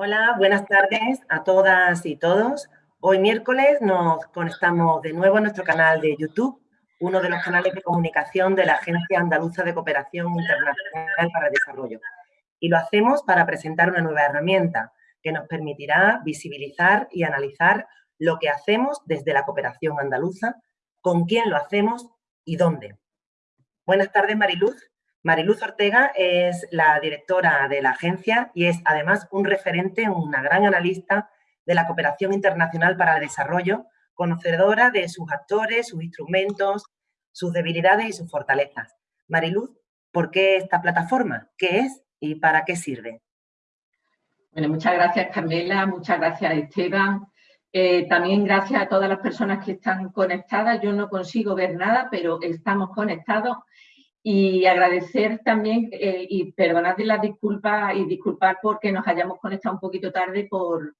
Hola, buenas tardes a todas y todos. Hoy miércoles nos conectamos de nuevo a nuestro canal de YouTube, uno de los canales de comunicación de la Agencia Andaluza de Cooperación Internacional para el Desarrollo. Y lo hacemos para presentar una nueva herramienta que nos permitirá visibilizar y analizar lo que hacemos desde la cooperación andaluza, con quién lo hacemos y dónde. Buenas tardes, Mariluz. Mariluz Ortega es la directora de la agencia y es además un referente, una gran analista de la cooperación internacional para el desarrollo, conocedora de sus actores, sus instrumentos, sus debilidades y sus fortalezas. Mariluz, ¿por qué esta plataforma? ¿Qué es y para qué sirve? Bueno, muchas gracias Carmela, muchas gracias Esteban. Eh, también gracias a todas las personas que están conectadas. Yo no consigo ver nada, pero estamos conectados y agradecer también eh, y perdonad las disculpas y disculpar porque nos hayamos conectado un poquito tarde por,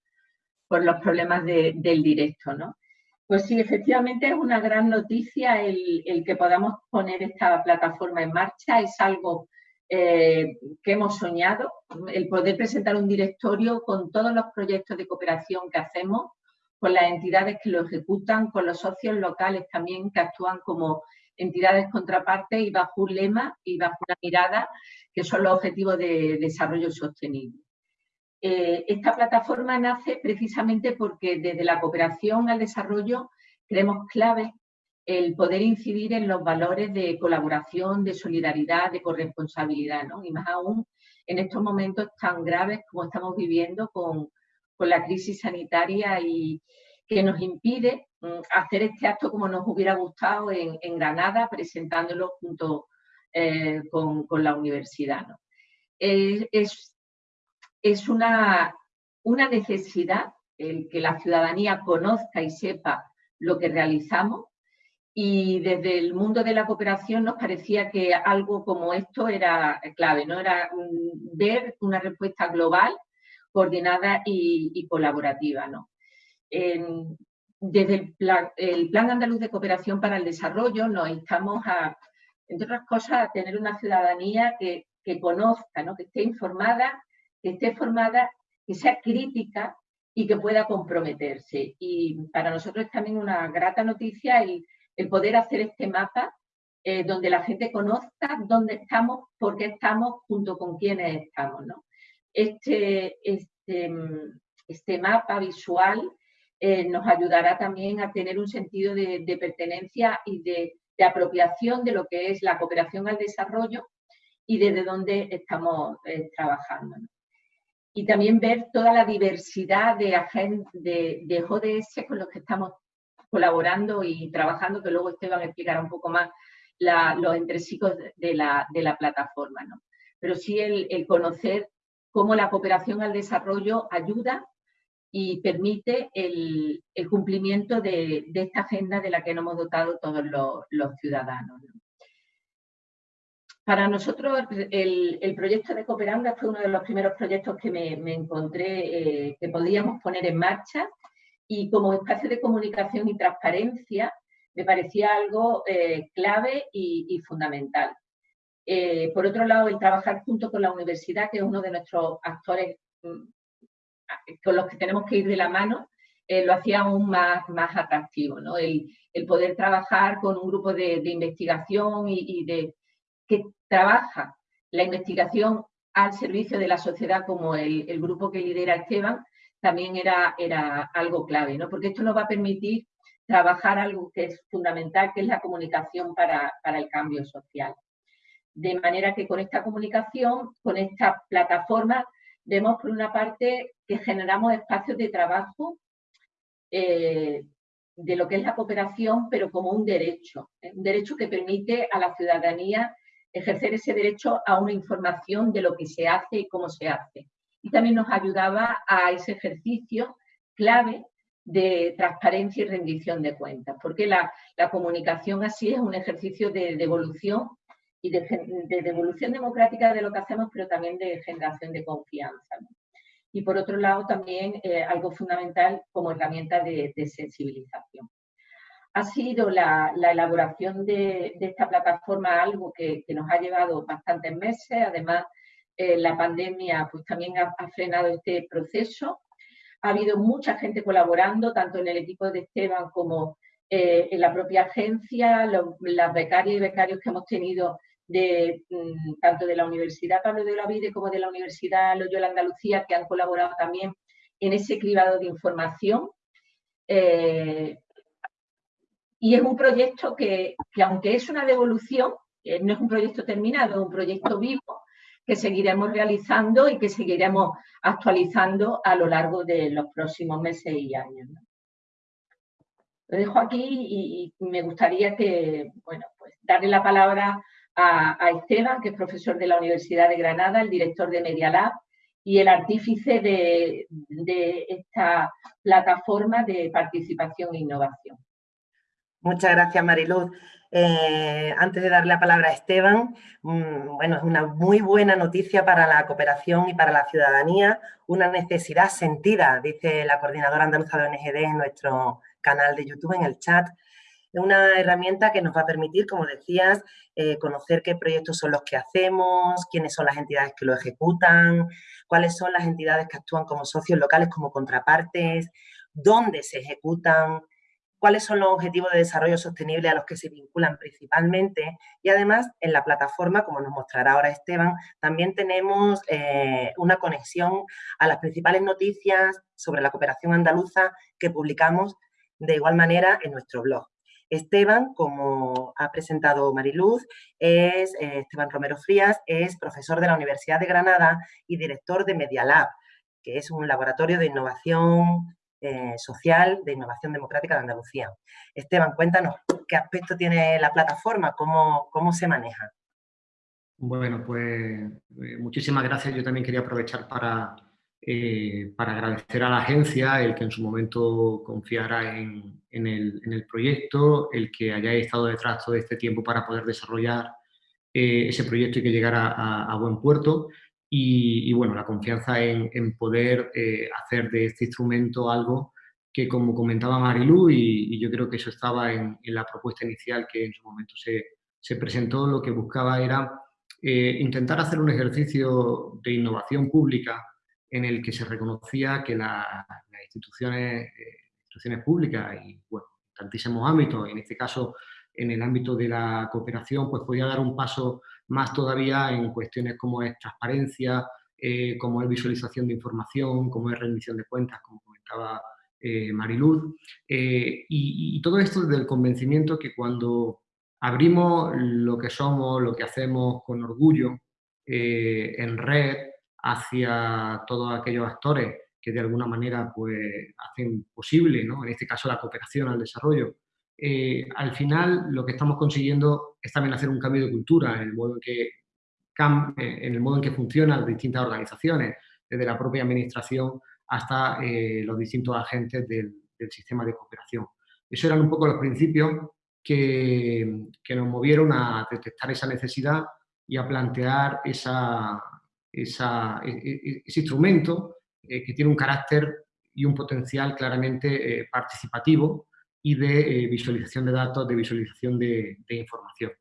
los problemas del directo, ¿no? Pues sí, efectivamente es una gran noticia el, que podamos poner esta plataforma en marcha, es algo eh, que hemos soñado, el poder presentar un directorio con todos los proyectos de cooperación que hacemos, con las entidades que lo ejecutan, con los socios locales también que actúan como entidades contrapartes y bajo un lema y bajo una mirada que son los objetivos de desarrollo sostenible. Eh, esta plataforma nace precisamente porque desde la cooperación al desarrollo creemos clave el poder incidir en los valores de colaboración, de solidaridad, de corresponsabilidad, ¿no? y más aún en estos momentos tan graves como estamos viviendo con, con la crisis sanitaria y que nos impide Mm, hacer este acto como nos hubiera gustado en, Granada, presentándolo junto eh, con, la universidad. es, es una, una necesidad el que la ciudadanía conozca y sepa lo que realizamos y desde el mundo de la cooperación nos parecía que algo como esto era clave, ¿no? Era mm, ver una respuesta global, coordinada y, colaborativa, ¿no? Desde el plan, Andaluz de Cooperación para el Desarrollo nos instamos a, entre otras cosas, a tener una ciudadanía que, conozca, ¿no? que esté informada, que esté formada, que sea crítica y que pueda comprometerse. Y para nosotros es también una grata noticia el, poder hacer este mapa eh, donde la gente conozca dónde estamos, por qué estamos, junto con quiénes estamos. Este, este, este mapa visual eh, nos ayudará también a tener un sentido de, pertenencia y de, apropiación de lo que es la cooperación al desarrollo y desde dónde estamos eh, trabajando. Y también ver toda la diversidad de, de, de ODS con los que estamos colaborando y trabajando, que luego Esteban explicará un poco más los entresijos de la, plataforma. ¿no? Pero sí el conocer cómo la cooperación al desarrollo ayuda y permite el, cumplimiento de, esta agenda de la que nos hemos dotado todos los, ciudadanos. Para nosotros el, proyecto de Cooperanga fue uno de los primeros proyectos que me, encontré eh, que podíamos poner en marcha y como espacio de comunicación y transparencia me parecía algo eh, clave y, fundamental. Eh, por otro lado, el trabajar junto con la universidad, que es uno de nuestros actores mm, con los que tenemos que ir de la mano, eh, lo hacía aún más, más atractivo, ¿no? el, poder trabajar con un grupo de, investigación y, de que trabaja la investigación al servicio de la sociedad como el, grupo que lidera Esteban, también era, era algo clave, ¿no? porque esto nos va a permitir trabajar algo que es fundamental, que es la comunicación para, para el cambio social. De manera que con esta comunicación, con esta plataforma, vemos por una parte que generamos espacios de trabajo eh, de lo que es la cooperación, pero como un derecho, ¿eh? un derecho que permite a la ciudadanía ejercer ese derecho a una información de lo que se hace y cómo se hace. Y también nos ayudaba a ese ejercicio clave de transparencia y rendición de cuentas, porque la, comunicación así es un ejercicio de devolución y de, devolución democrática de lo que hacemos, pero también de generación de confianza. Y por otro lado, también eh, algo fundamental como herramienta de, sensibilización. Ha sido la, elaboración de, esta plataforma algo que, nos ha llevado bastantes meses, además la pandemia pues también ha, frenado este proceso. Ha habido mucha gente colaborando, tanto en el equipo de Esteban como en la propia agencia, las becarias y becarios que hemos tenido de, mm, tanto de la Universidad Pablo de Olavide como de la Universidad Loyola Andalucía, que han colaborado también en ese cribado de información. Eh, y es un proyecto que, aunque es una devolución, eh, no es un proyecto terminado, es un proyecto vivo que seguiremos realizando y que seguiremos actualizando a lo largo de los próximos meses y años. Lo dejo aquí y, me gustaría que, bueno, pues darle la palabra a, Esteban, que es profesor de la Universidad de Granada, el director de Media Lab y el artífice de, esta plataforma de participación e innovación. Muchas gracias, Mariluz. Eh, antes de darle la palabra a Esteban, mm, bueno, es una muy buena noticia para la cooperación y para la ciudadanía, una necesidad sentida, dice la coordinadora andaluza de ONGD en nuestro canal de YouTube, en el chat, una herramienta que nos va a permitir, como decías, eh, conocer qué proyectos son los que hacemos, quiénes son las entidades que lo ejecutan, cuáles son las entidades que actúan como socios locales, como contrapartes, dónde se ejecutan, cuáles son los objetivos de desarrollo sostenible a los que se vinculan principalmente y además en la plataforma, como nos mostrará ahora Esteban, también tenemos eh, una conexión a las principales noticias sobre la cooperación andaluza que publicamos de igual manera en nuestro blog. Esteban, como ha presentado Mariluz, es eh, Esteban Romero Frías, es profesor de la Universidad de Granada y director de Media Lab, que es un laboratorio de innovación eh, social, de innovación democrática de Andalucía. Esteban, cuéntanos qué aspecto tiene la plataforma, cómo, cómo se maneja. Bueno, pues eh, muchísimas gracias. Yo también quería aprovechar para eh, para agradecer a la agencia el que en su momento confiara en, el, proyecto, el que hayáis estado detrás todo este tiempo para poder desarrollar eh, ese proyecto y que llegara a, buen puerto. Y, bueno, la confianza en, poder eh, hacer de este instrumento algo que, como comentaba Marilu, y, yo creo que eso estaba en, la propuesta inicial que en su momento se, se presentó, lo que buscaba era intentar hacer un ejercicio de innovación pública en el que se reconocía que las instituciones, eh, instituciones públicas y, bueno, tantísimos ámbitos, en este caso en el ámbito de la cooperación, pues podía dar un paso más todavía en cuestiones como es transparencia, eh, como es visualización de información, como es rendición de cuentas, como comentaba eh, Mariluz. Y, todo esto desde el convencimiento que cuando abrimos lo que somos, lo que hacemos con orgullo en red, hacia todos aquellos actores que de alguna manera pues, hacen posible, ¿no? en este caso la cooperación al desarrollo. Eh, al final lo que estamos consiguiendo es también hacer un cambio de cultura en el modo en que, eh, en el modo en que funcionan las distintas organizaciones, desde la propia administración hasta eh, los distintos agentes del, sistema de cooperación. Esos eran un poco los principios que, que nos movieron a detectar esa necesidad y a plantear esa, e, e, ese instrumento eh, que tiene un carácter y un potencial claramente eh, participativo y de eh, visualización de datos, de visualización de, información.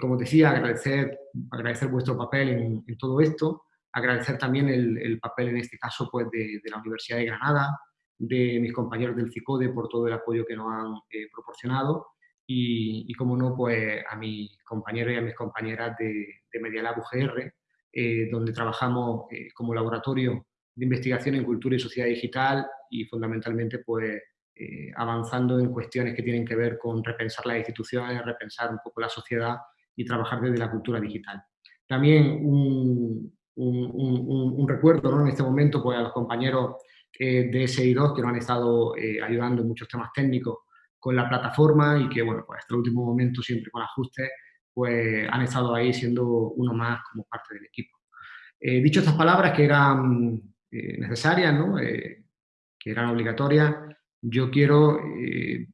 como decía, agradecer, agradecer vuestro papel en, todo esto, agradecer también el, papel en este caso pues, de, la Universidad de Granada, de mis compañeros del CICODE por todo el apoyo que nos han proporcionado y, como no, pues a mis compañeros y a mis compañeras de, de Media Lab UGR, eh, donde trabajamos eh, como laboratorio de investigación en cultura y sociedad digital y fundamentalmente pues, eh, avanzando en cuestiones que tienen que ver con repensar las instituciones, repensar un poco la sociedad y trabajar desde la cultura digital. También un, recuerdo en este momento pues, a los compañeros de SI2 que nos han estado ayudando en muchos temas técnicos con la plataforma y que, bueno, pues hasta el último momento, siempre con ajustes, pues han estado ahí siendo uno más como parte del equipo. Eh, dicho estas palabras que eran eh, necesarias, eh, que eran obligatorias, yo quiero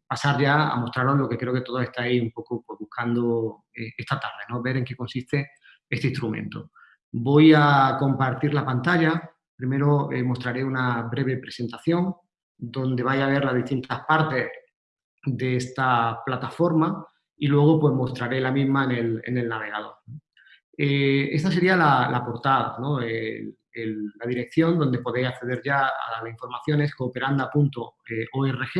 pasar ya a mostraros lo que creo que todos estáis un poco pues, buscando esta tarde, ¿no? ver en qué consiste este instrumento. Voy a compartir la pantalla. Primero mostraré una breve presentación donde vaya a ver las distintas partes de esta plataforma y luego pues mostraré la misma en el, navegador. esta sería la, portada, la dirección donde podéis acceder ya a la información es cooperanda.org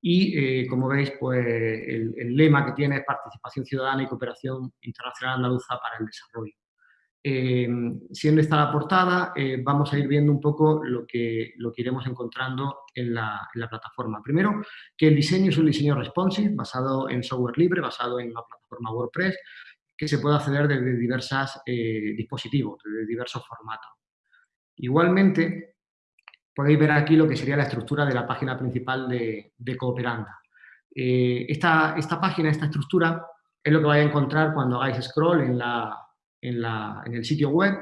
y, como veis, pues el, lema que tiene es Participación Ciudadana y Cooperación Internacional Andaluza para el Desarrollo. Eh, siendo esta la portada, eh, vamos a ir viendo un poco lo que, lo que iremos encontrando en la, plataforma. Primero, que el diseño es un diseño responsive, basado en software libre, basado en una plataforma WordPress, que se puede acceder desde diversos eh, dispositivos, desde diversos formatos. Igualmente, podéis ver aquí lo que sería la estructura de la página principal de, Cooperanda. esta, esta página, esta estructura, es lo que vais a encontrar cuando hagáis scroll en la, en, el sitio web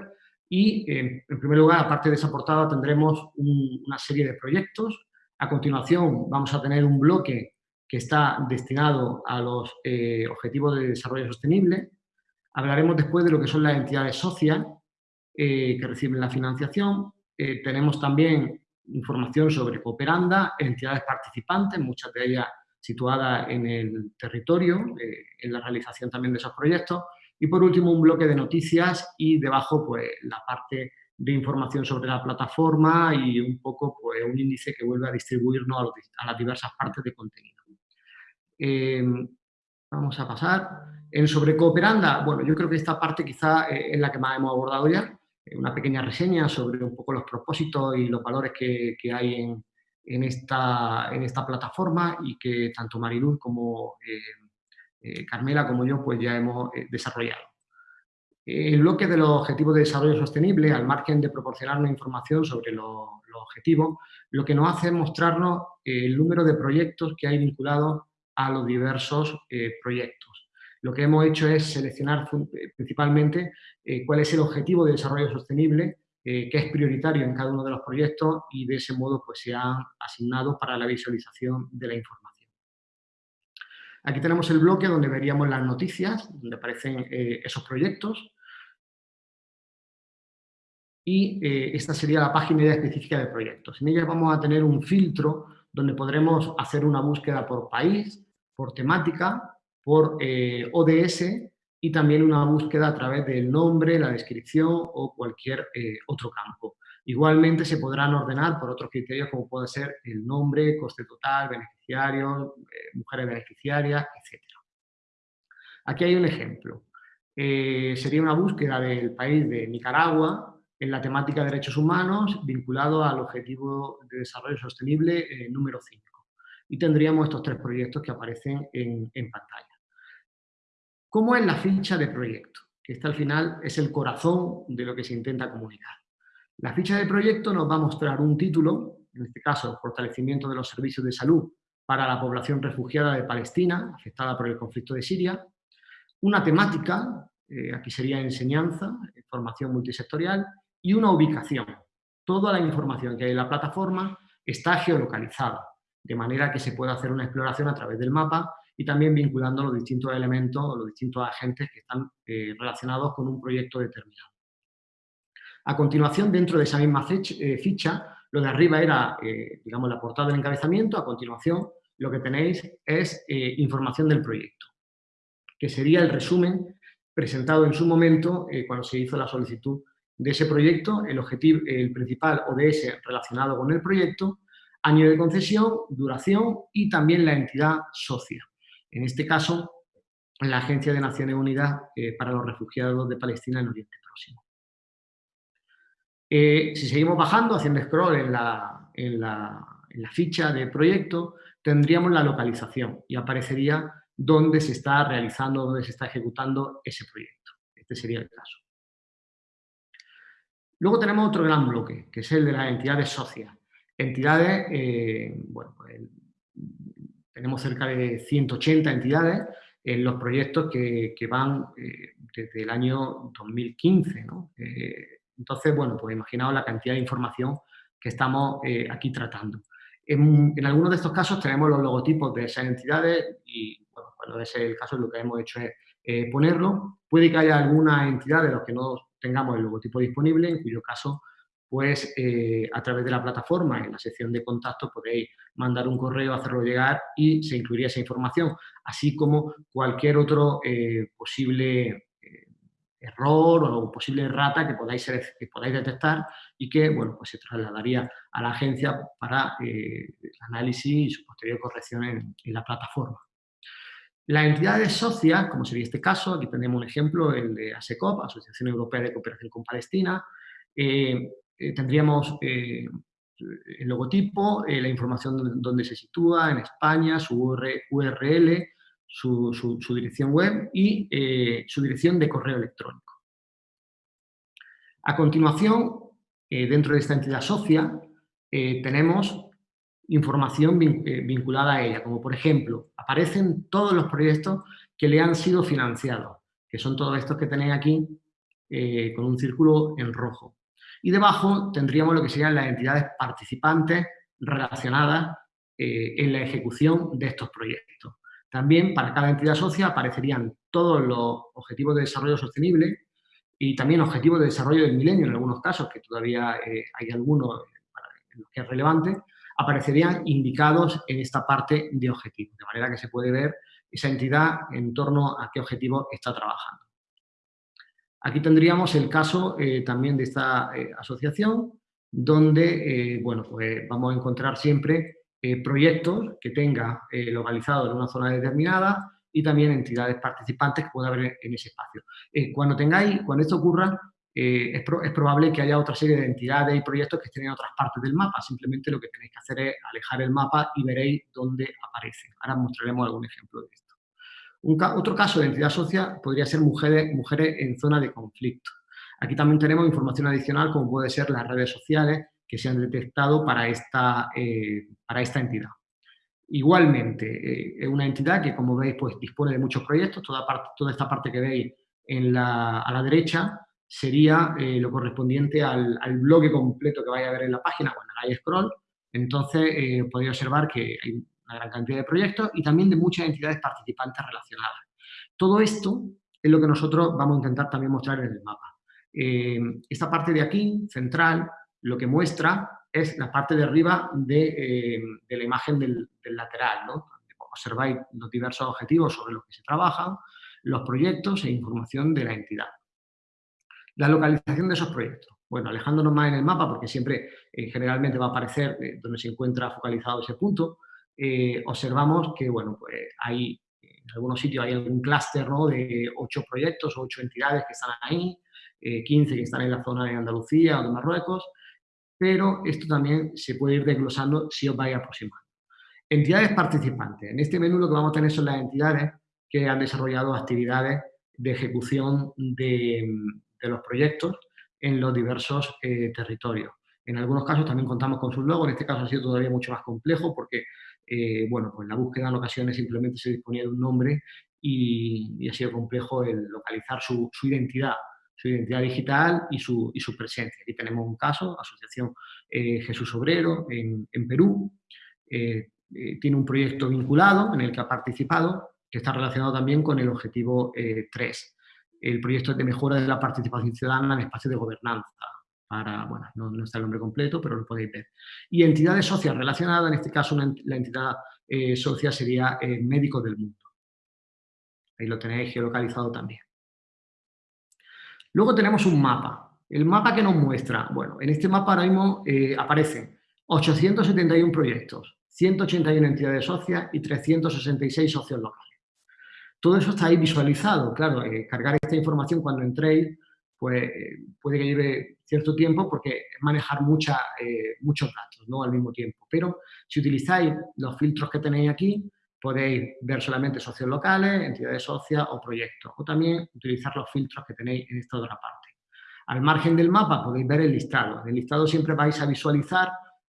y, en primer lugar, aparte de esa portada, tendremos una serie de proyectos. A continuación, vamos a tener un bloque que está destinado a los eh, Objetivos de Desarrollo Sostenible. Hablaremos después de lo que son las entidades socias eh, que reciben la financiación. Eh, tenemos también información sobre Cooperanda, entidades participantes, muchas de ellas situadas en el territorio, en la realización también de esos proyectos. Y por último, un bloque de noticias y debajo pues, la parte de información sobre la plataforma y un poco pues, un índice que vuelve a distribuirnos a, las diversas partes de contenido. Eh, vamos a pasar. En sobre Cooperanda, bueno, yo creo que esta parte quizá eh, es la que más hemos abordado ya, eh, una pequeña reseña sobre un poco los propósitos y los valores que, hay en, esta, en esta plataforma y que tanto Mariluz como eh, Carmela como yo pues ya hemos eh, desarrollado. El bloque de los objetivos de desarrollo sostenible, al margen de proporcionarnos información sobre los, objetivos, lo que nos hace es mostrarnos el número de proyectos que hay vinculados a los diversos eh, proyectos. Lo que hemos hecho es seleccionar principalmente cuál es el objetivo de desarrollo sostenible que es prioritario en cada uno de los proyectos y de ese modo pues, se han asignado para la visualización de la información. Aquí tenemos el bloque donde veríamos las noticias, donde aparecen eh, esos proyectos. Y eh, esta sería la página específica de proyectos. En ella vamos a tener un filtro donde podremos hacer una búsqueda por país, por temática, por eh, ODS y también una búsqueda a través del nombre, la descripción o cualquier otro campo. Igualmente se podrán ordenar por otros criterios como puede ser el nombre, coste total, beneficiarios, eh, mujeres beneficiarias, etc. Aquí hay un ejemplo. Eh, sería una búsqueda del país de Nicaragua en la temática de derechos humanos vinculado al Objetivo de Desarrollo Sostenible eh, número 5. Y tendríamos estos tres proyectos que aparecen en, en pantalla. ¿Cómo es la ficha de proyecto? Que esta al final es el corazón de lo que se intenta comunicar. La ficha de proyecto nos va a mostrar un título, en este caso, Fortalecimiento de los Servicios de Salud para la población refugiada de Palestina, afectada por el conflicto de Siria, una temática, eh, aquí sería enseñanza, formación multisectorial, y una ubicación. Toda la información que hay en la plataforma está geolocalizada, de manera que se puede hacer una exploración a través del mapa y también vinculando los distintos elementos o los distintos agentes que están eh, relacionados con un proyecto determinado. A continuación, dentro de esa misma eh, ficha, lo de arriba era, eh, digamos, la portada del encabezamiento, a continuación lo que tenéis es eh, información del proyecto, que sería el resumen presentado en su momento cuando se hizo la solicitud de ese proyecto, el objetivo, el principal ODS relacionado con el proyecto, año de concesión, duración y también la entidad socia. En este caso, la Agencia de Naciones Unidas para los Refugiados de Palestina en Oriente Próximo. Eh, si seguimos bajando, haciendo scroll en la, en, la, ficha de proyecto, tendríamos la localización y aparecería dónde se está realizando, dónde se está ejecutando ese proyecto. Este sería el caso. Luego tenemos otro gran bloque, que es el de las entidades socias. Entidades, eh, bueno, pues, tenemos cerca de 180 entidades en los proyectos que, van eh, desde el año 2015, ¿no? Entonces, bueno, pues imaginaos la cantidad de información que estamos eh, aquí tratando. En, algunos de estos casos tenemos los logotipos de esas entidades y, bueno, cuando ese es el caso, lo que hemos hecho es eh, ponerlo. Puede que haya alguna entidad de los que no tengamos el logotipo disponible, en cuyo caso, pues eh, a través de la plataforma, en la sección de contacto, podéis mandar un correo, hacerlo llegar y se incluiría esa información, así como cualquier otro posible error o posible errata que podáis, que podáis detectar y que bueno, pues se trasladaría a la agencia para el análisis y su posterior corrección en, la plataforma. Las entidades socias, como sería este caso, aquí tenemos un ejemplo, el de ASECOP, Asociación Europea de Cooperación con Palestina, tendríamos el logotipo, eh, la información donde se sitúa, en España, su URL, su, dirección web y eh, su dirección de correo electrónico. A continuación, eh, dentro de esta entidad socia, tenemos información vinculada a ella, como por ejemplo, aparecen todos los proyectos que le han sido financiados, que son todos estos que tenéis aquí con un círculo en rojo. Y debajo tendríamos lo que serían las entidades participantes relacionadas eh, en la ejecución de estos proyectos. También para cada entidad socia aparecerían todos los objetivos de desarrollo sostenible y también objetivos de desarrollo del milenio, en algunos casos, que todavía eh, hay algunos en los que es relevante, aparecerían indicados en esta parte de objetivos, de manera que se puede ver esa entidad en torno a qué objetivo está trabajando. Aquí tendríamos el caso eh, también de esta eh, asociación, donde bueno, pues vamos a encontrar siempre proyectos que tenga localizados en una zona determinada y también entidades participantes que pueda haber en ese espacio. cuando tengáis, cuando esto ocurra, es, es, probable que haya otra serie de entidades y proyectos que estén en otras partes del mapa. Simplemente lo que tenéis que hacer es alejar el mapa y veréis dónde aparece. Ahora mostraremos algún ejemplo de esto otro caso de entidad social podría ser mujeres, mujeres en zona de conflicto. Aquí también tenemos información adicional como puede ser las redes sociales que se han detectado para esta, eh, para esta entidad. Igualmente, eh, es una entidad que, como veis, pues, dispone de muchos proyectos. Toda, esta parte que veis a la derecha sería eh, lo correspondiente al, al, bloque completo que vaya a ver en la página cuando hagáis scroll. Entonces, podéis observar que hay una gran cantidad de proyectos y también de muchas entidades participantes relacionadas. Todo esto es lo que nosotros vamos a intentar también mostrar en el mapa. Esta parte de aquí, central, lo que muestra es la parte de arriba de, eh, la imagen del, lateral, ¿no? Observáis los diversos objetivos sobre los que se trabajan, los proyectos e información de la entidad. La localización de esos proyectos. Bueno, alejándonos más en el mapa, porque siempre eh, generalmente va a aparecer donde se encuentra focalizado ese punto, eh, observamos que, bueno, pues hay, en algunos sitios hay algún clúster ¿no? de ocho proyectos o ocho entidades que están ahí, 15 eh, que están en la zona de Andalucía o de Marruecos, pero esto también se puede ir desglosando si os vais aproximando. Entidades participantes. En este menú lo que vamos a tener son las entidades que han desarrollado actividades de ejecución de, los proyectos en los diversos eh, territorios. En algunos casos también contamos con sus logos, en este caso ha sido todavía mucho más complejo porque eh, bueno, pues la búsqueda en ocasiones simplemente se disponía de un nombre y, ha sido complejo el localizar su, identidad, su identidad digital y su, presencia. Aquí tenemos un caso, Asociación eh, Jesús Obrero en, Perú, eh, tiene un proyecto vinculado en el que ha participado, que está relacionado también con el objetivo 3. El proyecto de mejora de la participación ciudadana en espacios de gobernanza, para, bueno, no, está el nombre completo, pero lo podéis ver. Y entidades socias relacionadas, en este caso la entidad eh, social sería eh, Médicos del Mundo. Ahí lo tenéis geolocalizado también. Luego tenemos un mapa. El mapa que nos muestra, bueno, en este mapa ahora mismo eh, aparecen 871 proyectos, 181 entidades socias y 366 socios locales. Todo eso está ahí visualizado, claro, cargar esta información cuando entréis pues eh, puede que lleve cierto tiempo porque manejar mucha, eh, muchos datos ¿no? al mismo tiempo. Pero si utilizáis los filtros que tenéis aquí, podéis ver solamente socios locales, entidades socias o proyectos. O también utilizar los filtros que tenéis en esta otra parte. Al margen del mapa podéis ver el listado. En el listado siempre vais a visualizar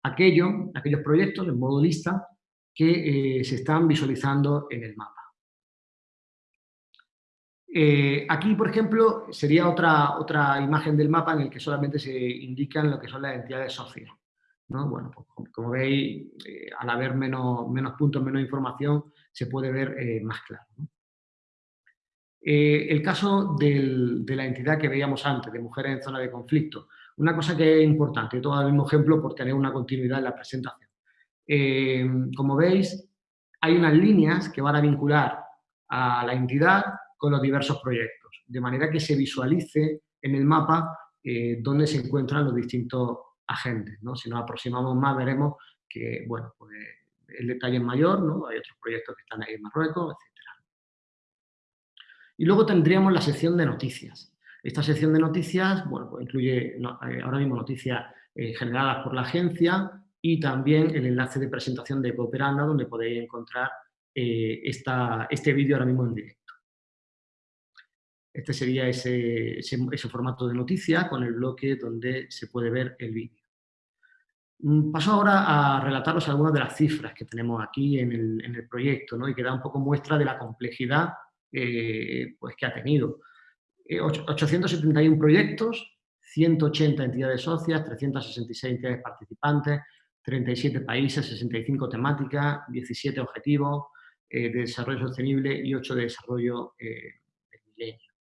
aquello, aquellos proyectos en modo lista que eh, se están visualizando en el mapa. Eh, aquí, por ejemplo, sería otra, otra imagen del mapa en el que solamente se indican lo que son las entidades sociales. Bueno, pues, como veis, eh, al haber menos, menos, puntos, menos información, se puede ver eh, más claro. el caso de la entidad que veíamos antes, de mujeres en zona de conflicto. Una cosa que es importante, todo el mismo ejemplo por tener una continuidad en la presentación. como veis, hay unas líneas que van a vincular a la entidad con los diversos proyectos, de manera que se visualice en el mapa eh, dónde se encuentran los distintos agentes. ¿no? Si nos aproximamos más veremos que bueno, pues, el detalle es mayor, ¿no? hay otros proyectos que están ahí en Marruecos, etc. Y luego tendríamos la sección de noticias. Esta sección de noticias bueno, pues incluye eh, ahora mismo noticias eh, generadas por la agencia y también el enlace de presentación de Cooperanda donde podéis encontrar eh, este vídeo ahora mismo en directo. Este sería ese, ese, formato de noticia con el bloque donde se puede ver el vídeo. Mm, paso ahora a relataros algunas de las cifras que tenemos aquí en el, proyecto ¿no? y que da un poco muestra de la complejidad eh, pues, que ha tenido. 871 eh, proyectos, 180 entidades socias, 366 entidades participantes, 37 países, 65 temáticas, 17 objetivos eh, de desarrollo sostenible y 8 de desarrollo del milenio.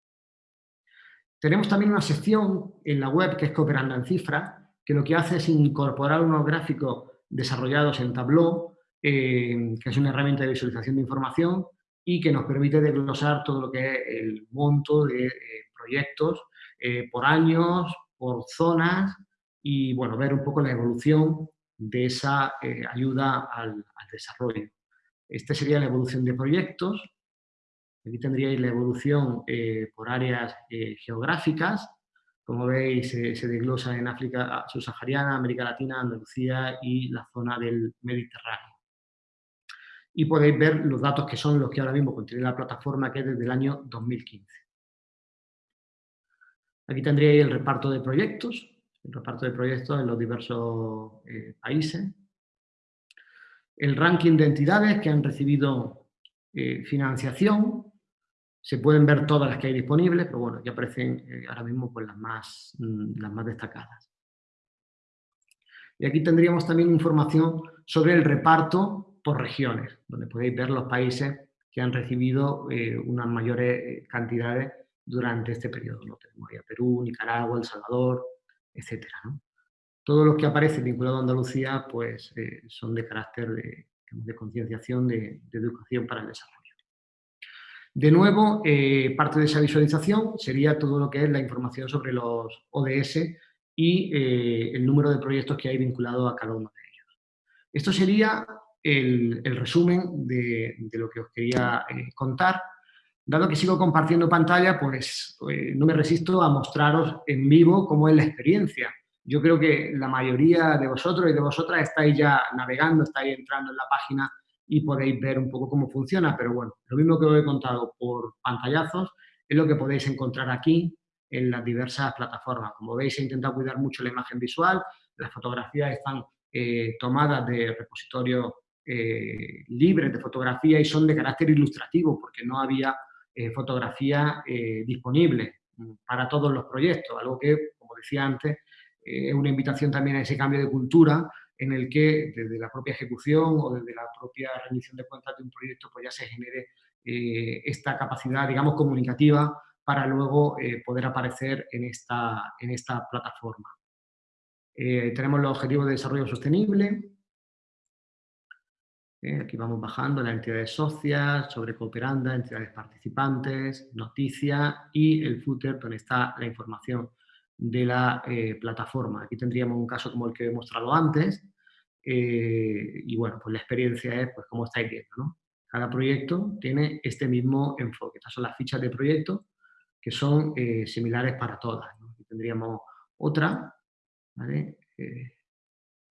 Tenemos también una sección en la web que es Cooperando en Cifras, que lo que hace es incorporar unos gráficos desarrollados en Tableau, que es una herramienta de visualización de información, y que nos permite desglosar todo lo que es el monto de eh, proyectos eh, por años, por zonas y bueno, ver un poco la evolución de esa eh, ayuda al, desarrollo. Esta sería la evolución de proyectos. Aquí tendríais la evolución por áreas geográficas. Como veis, se desglosa en África subsahariana, América Latina, Andalucía y la zona del Mediterráneo y podéis ver los datos que son los que ahora mismo contiene la plataforma, que es desde el año 2015. Aquí tendríais el reparto de proyectos, el reparto de proyectos en los diversos eh, países. El ranking de entidades que han recibido eh, financiación. Se pueden ver todas las que hay disponibles, pero bueno, aquí aparecen eh, ahora mismo pues, las, más, mm, las más destacadas. Y aquí tendríamos también información sobre el reparto por regiones, donde podéis ver los países que han recibido eh, unas mayores eh, cantidades durante este periodo. ¿no? Tenemos ahí Perú, Nicaragua, El Salvador, etc. Todos los que aparecen vinculados a Andalucía pues, son de carácter de, concienciación, de, educación para el desarrollo. De nuevo, parte de esa visualización sería todo lo que es la información sobre los ODS y el número de proyectos que hay vinculados a cada uno de ellos. Esto sería el, resumen de, lo que os quería eh, contar. Dado que sigo compartiendo pantalla, pues, pues, no me resisto a mostraros en vivo cómo es la experiencia. Yo creo que la mayoría de vosotros y de vosotras estáis ya navegando, estáis entrando en la página y podéis ver un poco cómo funciona, pero bueno, lo mismo que os he contado por pantallazos es lo que podéis encontrar aquí en las diversas plataformas. Como veis, he intentado cuidar mucho la imagen visual, las fotografías están eh, tomadas de repositorios eh, libres de fotografía y son de carácter ilustrativo porque no había eh, fotografía disponible para todos los proyectos, algo que, como decía antes, es una invitación también a ese cambio de cultura en el que desde la propia ejecución o desde la propia rendición de cuentas de un proyecto pues ya se genere esta capacidad, digamos, comunicativa para luego poder aparecer en esta, en esta plataforma. tenemos los objetivos de desarrollo sostenible, ¿eh? aquí vamos bajando las entidades socias, sobre cooperanda, entidades participantes, noticias y el footer donde está la información de la eh, plataforma. Aquí tendríamos un caso como el que he mostrado antes eh, y bueno, pues la experiencia es pues como estáis viendo, ¿no? Cada proyecto tiene este mismo enfoque. Estas son las fichas de proyecto que son similares para todas. Aquí tendríamos otra, ¿vale?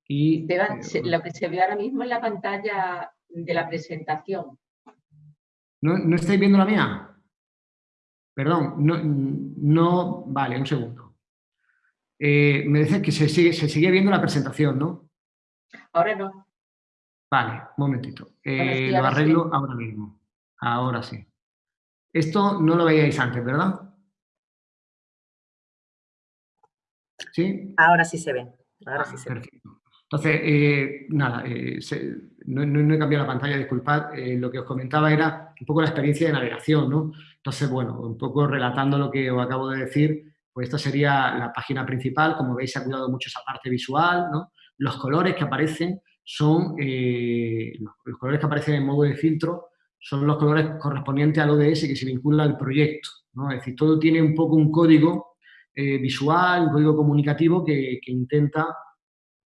Y, eh, lo que se ve ahora mismo en la pantalla de la presentación. ¿No, estáis viendo la mía? Perdón, no, no vale, un segundo. Eh, me dice que se sigue, se sigue viendo la presentación, ¿no? Ahora no. Vale, un momentito. Eh, lo arreglo ahora mismo. Ahora sí. Esto no lo veíais antes, ¿verdad? ¿Sí? Ahora sí se ve. Ahora sí se perfecto. Entonces, eh, nada, eh, no, he cambiado la pantalla, disculpad, eh, lo que os comentaba era un poco la experiencia de navegación, ¿no? Entonces, bueno, un poco relatando lo que os acabo de decir, pues esta sería la página principal, como veis se ha cuidado mucho esa parte visual. Los colores que aparecen son, los colores que aparecen en modo de filtro son los colores correspondientes al ODS que se vincula al proyecto. ¿no? Es decir, todo tiene un poco un código eh, visual, un código comunicativo que, intenta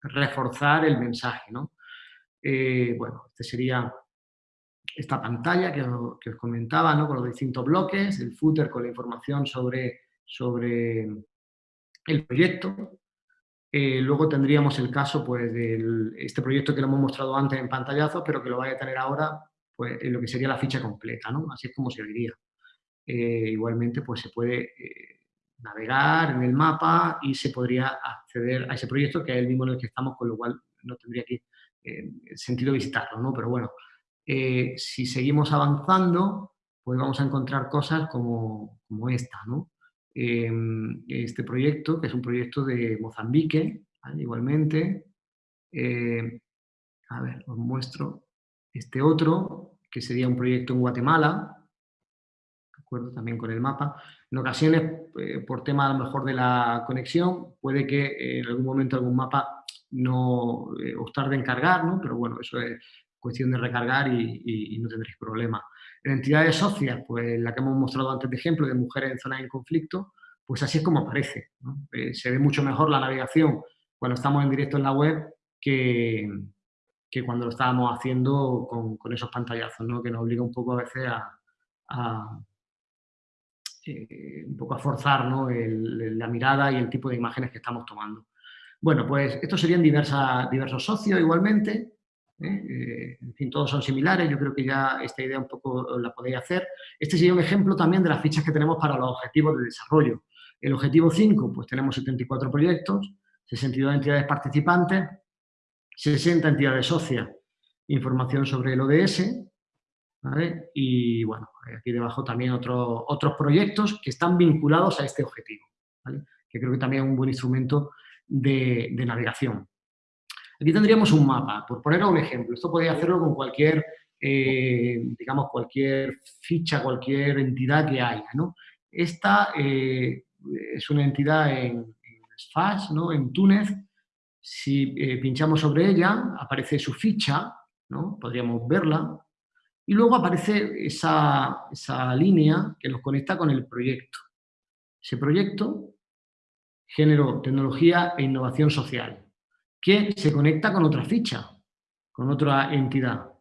reforzar el mensaje. Eh, bueno, este sería esta pantalla que, os, comentaba, ¿no? con los distintos bloques, el footer con la información sobre, sobre el proyecto. Eh, luego tendríamos el caso pues, de este proyecto que lo hemos mostrado antes en pantallazo, pero que lo vaya a tener ahora pues, en lo que sería la ficha completa, ¿no? así es como se vería. Eh, igualmente pues, se puede eh, navegar en el mapa y se podría acceder a ese proyecto, que es el mismo en el que estamos, con lo cual no tendría que sentido visitarlo, ¿no? pero bueno, si seguimos avanzando, pues vamos a encontrar cosas como, como esta, ¿no? Em, este proyecto, que es un proyecto de Mozambique, igualmente. Em, a ver, os muestro este otro, que sería un proyecto en Guatemala, de acuerdo también con el mapa. En ocasiones, eh, por tema a lo mejor de la conexión, puede que en algún momento algún mapa no eh, os tarde en cargar, ¿no? pero bueno, eso es cuestión de recargar y, no tendréis problema. En entidades socias, pues la que hemos mostrado antes de ejemplo, de mujeres en zonas en conflicto, pues así es como aparece. Eh, se ve mucho mejor la navegación cuando estamos en directo en la web que, que cuando lo estábamos haciendo con, esos pantallazos, ¿no? que nos obliga un poco a veces a, eh, un poco a forzar la mirada y el tipo de imágenes que estamos tomando. Bueno, pues estos serían diversos socios igualmente. ¿Eh? Eh, en fin, todos son similares, yo creo que ya esta idea un poco la podéis hacer. Este sería un ejemplo también de las fichas que tenemos para los objetivos de desarrollo. El objetivo 5, pues tenemos 74 proyectos, 62 entidades participantes, 60 entidades socias, información sobre el ODS, y bueno, aquí debajo también otros otros proyectos que están vinculados a este objetivo, que creo que también es un buen instrumento de navegación. Aquí tendríamos un mapa, por poner un ejemplo. Esto podría hacerlo con cualquier, eh, digamos, cualquier ficha, cualquier entidad que haya. Esta eh, es una entidad en, en ¿no? En Túnez. Si eh, pinchamos sobre ella, aparece su ficha, ¿no? Podríamos verla. Y luego aparece esa, esa línea que nos conecta con el proyecto. Ese proyecto, género, tecnología e innovación social que se conecta con otra ficha, con otra entidad,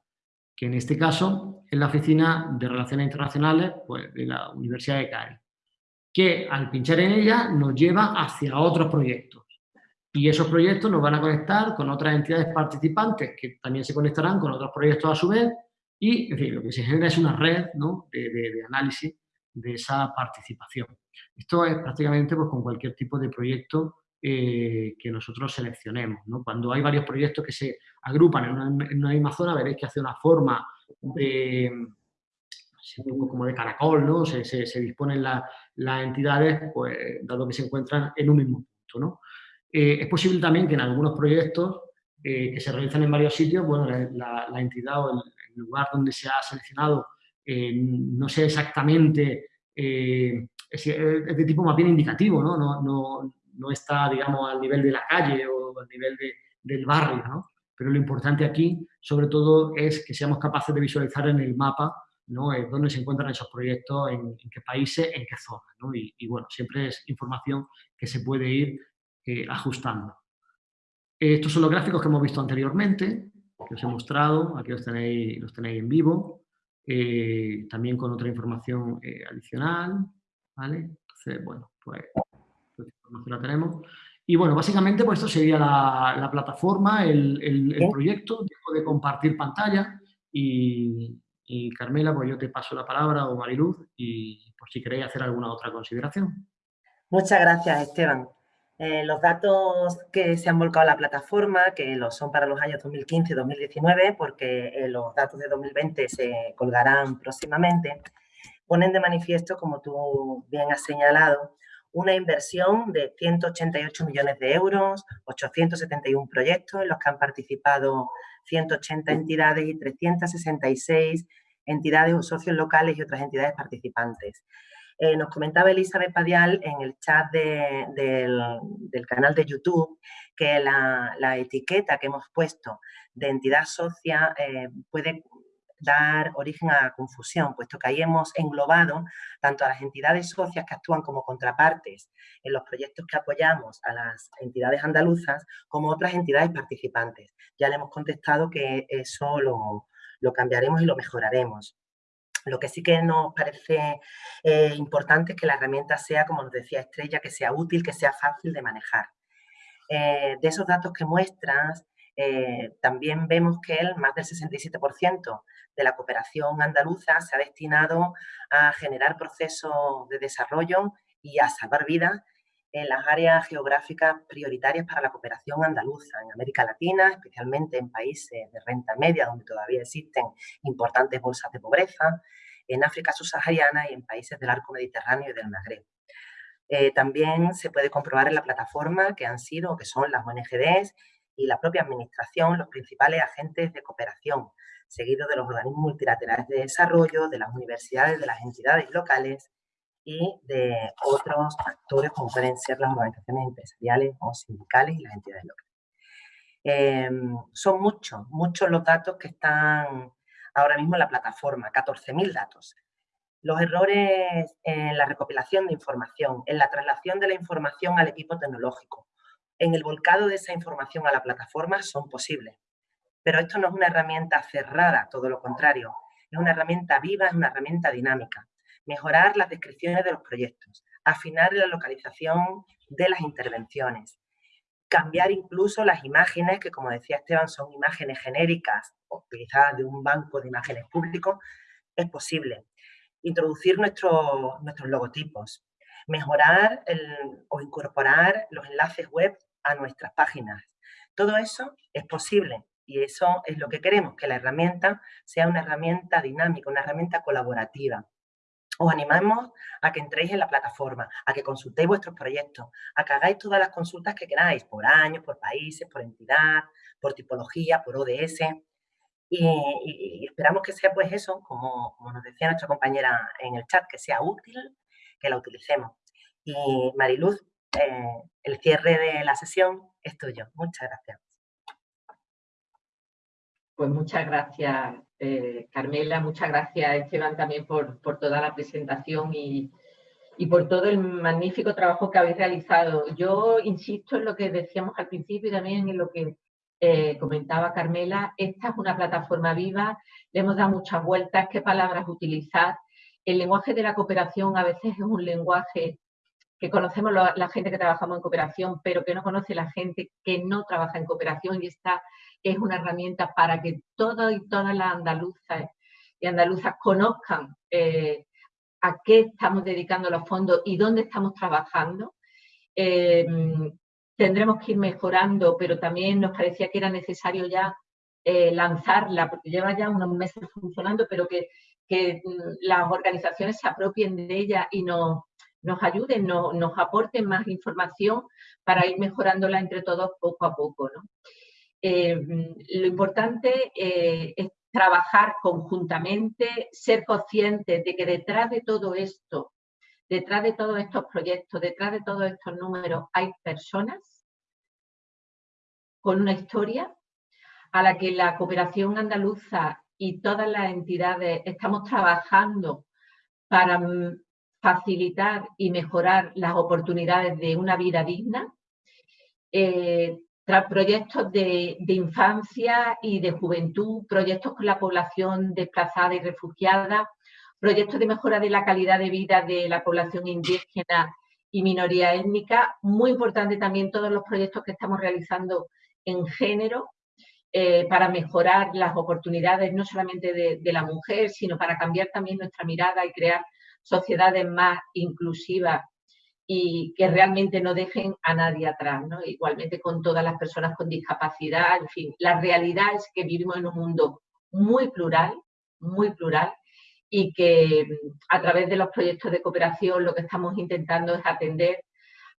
que en este caso es la Oficina de Relaciones Internacionales pues, de la Universidad de Cádiz, que al pinchar en ella nos lleva hacia otros proyectos. Y esos proyectos nos van a conectar con otras entidades participantes que también se conectarán con otros proyectos a su vez y, lo que se genera es una red de, análisis de esa participación. Esto es prácticamente pues, con cualquier tipo de proyecto eh, que nosotros seleccionemos. Cuando hay varios proyectos que se agrupan en una, misma zona, veréis que hace una forma de, como de caracol, ¿no? se, disponen las entidades, pues, dado que se encuentran en un mismo punto. Eh, es posible también que en algunos proyectos eh, que se realizan en varios sitios, bueno, la, entidad o el, lugar donde se ha seleccionado no sea exactamente, de tipo más bien indicativo, no no está, digamos, al nivel de la calle o al nivel del barrio, ¿no? Pero lo importante aquí, sobre todo, es que seamos capaces de visualizar en el mapa ¿no? dónde se encuentran esos proyectos, en, qué países, en qué zonas. ¿no? Y, bueno, siempre es información que se puede ir eh, ajustando. Estos son los gráficos que hemos visto anteriormente, que os he mostrado, aquí los tenéis, los tenéis en vivo, eh, también con otra información eh, adicional, ¿vale? Entonces, bueno, pues la tenemos. Y bueno, básicamente pues esto sería la, plataforma, el, proyecto. Dejo de compartir pantalla y, Carmela, pues yo te paso la palabra o Mariluz y por si queréis hacer alguna otra consideración. Muchas gracias, Esteban. Eh, los datos que se han volcado a la plataforma, que los son para los años 2015 y 2019, porque eh, los datos de 2020 se colgarán próximamente, ponen de manifiesto, como tú bien has señalado, una inversión de 188 millones de euros, 871 proyectos en los que han participado 180 entidades y 366 entidades o socios locales y otras entidades participantes. Eh, nos comentaba Elizabeth Padial en el chat del, canal de YouTube que la, etiqueta que hemos puesto de entidad socia eh, puede dar origen a confusión, puesto que ahí hemos englobado tanto a las entidades socias que actúan como contrapartes en los proyectos que apoyamos a las entidades andaluzas, como otras entidades participantes. Ya le hemos contestado que eso lo, lo cambiaremos y lo mejoraremos. Lo que sí que nos parece eh, importante es que la herramienta sea, como nos decía Estrella, que sea útil, que sea fácil de manejar. Eh, de esos datos que muestras, eh, también vemos que el más del 67% de la cooperación andaluza se ha destinado a generar procesos de desarrollo y a salvar vidas en las áreas geográficas prioritarias para la cooperación andaluza, en América Latina, especialmente en países de renta media, donde todavía existen importantes bolsas de pobreza, en África subsahariana y en países del arco mediterráneo y del Magreb. Eh, también se puede comprobar en la plataforma que han sido, que son las ONGDs y la propia administración, los principales agentes de cooperación, seguidos de los organismos multilaterales de desarrollo, de las universidades, de las entidades locales y de otros actores como pueden ser las organizaciones empresariales o sindicales y las entidades locales. Em, son muchos, muchos los datos que están ahora mismo en la plataforma, 14.000 datos. Los errores en la recopilación de información, en la traslación de la información al equipo tecnológico, en el volcado de esa información a la plataforma son posibles. Pero esto no es una herramienta cerrada, todo lo contrario. Es una herramienta viva, es una herramienta dinámica mejorar las descripciones de los proyectos, afinar la localización de las intervenciones, cambiar incluso las imágenes, que como decía Esteban, son imágenes genéricas, utilizadas de un banco de imágenes público, es posible. Introducir nuestros logotipos, mejorar o incorporar los enlaces web a nuestras páginas. Todo eso es posible y eso es lo que queremos, que la herramienta sea una herramienta dinámica, una herramienta colaborativa, os animamos a que entréis en la plataforma, a que consultéis vuestros proyectos, a que hagáis todas las consultas que queráis, por años, por países, por entidad, por tipología, por ODS. Y, esperamos que sea pues eso, como, nos decía nuestra compañera en el chat, que sea útil, que la utilicemos. Y Mariluz, eh, el cierre de la sesión es tuyo. Muchas gracias. Pues muchas gracias, eh, Carmela, muchas gracias, Esteban, también por, toda la presentación y, por todo el magnífico trabajo que habéis realizado. Yo insisto en lo que decíamos al principio y también en lo que eh, comentaba Carmela, esta es una plataforma viva, le hemos dado muchas vueltas, qué palabras utilizar. El lenguaje de la cooperación a veces es un lenguaje que conocemos la gente que trabajamos en cooperación, pero que no conoce la gente que no trabaja en cooperación y está es una herramienta para que todos y todas las andaluzas y andaluzas conozcan eh, a qué estamos dedicando los fondos y dónde estamos trabajando. Eh, tendremos que ir mejorando, pero también nos parecía que era necesario ya eh, lanzarla, porque lleva ya unos meses funcionando, pero que, mm, las organizaciones se apropien de ella y nos, nos ayuden, nos aporten más información para ir mejorándola entre todos poco a poco. ¿no? Eh, lo importante eh, es trabajar conjuntamente, ser conscientes de que detrás de todo esto, detrás de todos estos proyectos, detrás de todos estos números, hay personas con una historia a la que la cooperación andaluza y todas las entidades estamos trabajando para mm, facilitar y mejorar las oportunidades de una vida digna. Eh, proyectos de, infancia y de juventud, proyectos con la población desplazada y refugiada, proyectos de mejora de la calidad de vida de la población indígena y minoría étnica. Muy importante también todos los proyectos que estamos realizando en género eh, para mejorar las oportunidades no solamente de la mujer, sino para cambiar también nuestra mirada y crear sociedades más inclusivas y que realmente no dejen a nadie atrás, ¿no? Igualmente con todas las personas con discapacidad, en fin, la realidad es que vivimos en un mundo muy plural, muy plural, y que mm, a través de los proyectos de cooperación lo que estamos intentando es atender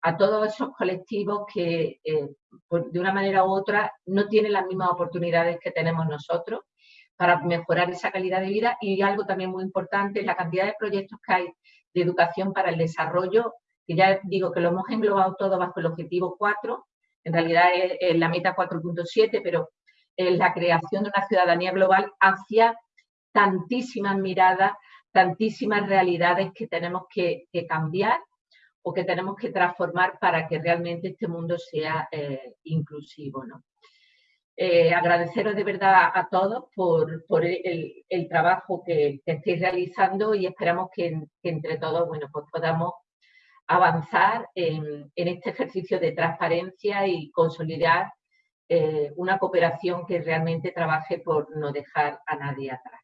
a todos esos colectivos que eh, de una manera u otra no tienen las mismas oportunidades que tenemos nosotros para mejorar esa calidad de vida y algo también muy importante la cantidad de proyectos que hay de educación para el desarrollo que ya digo que lo hemos englobado todo bajo el objetivo 4, en realidad es, la meta 4.7, pero es la creación de una ciudadanía global hacia tantísimas miradas, tantísimas realidades que tenemos que, cambiar o que tenemos que transformar para que realmente este mundo sea eh, inclusivo. ¿no? Eh, agradeceros de verdad a todos por, el, trabajo que, estáis realizando y esperamos que, entre todos bueno, pues podamos avanzar en, este ejercicio de transparencia y consolidar eh, una cooperación que realmente trabaje por no dejar a nadie atrás.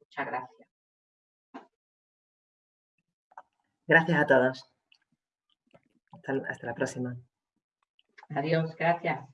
Muchas gracias. Gracias a todos. hasta la próxima. Adiós, gracias.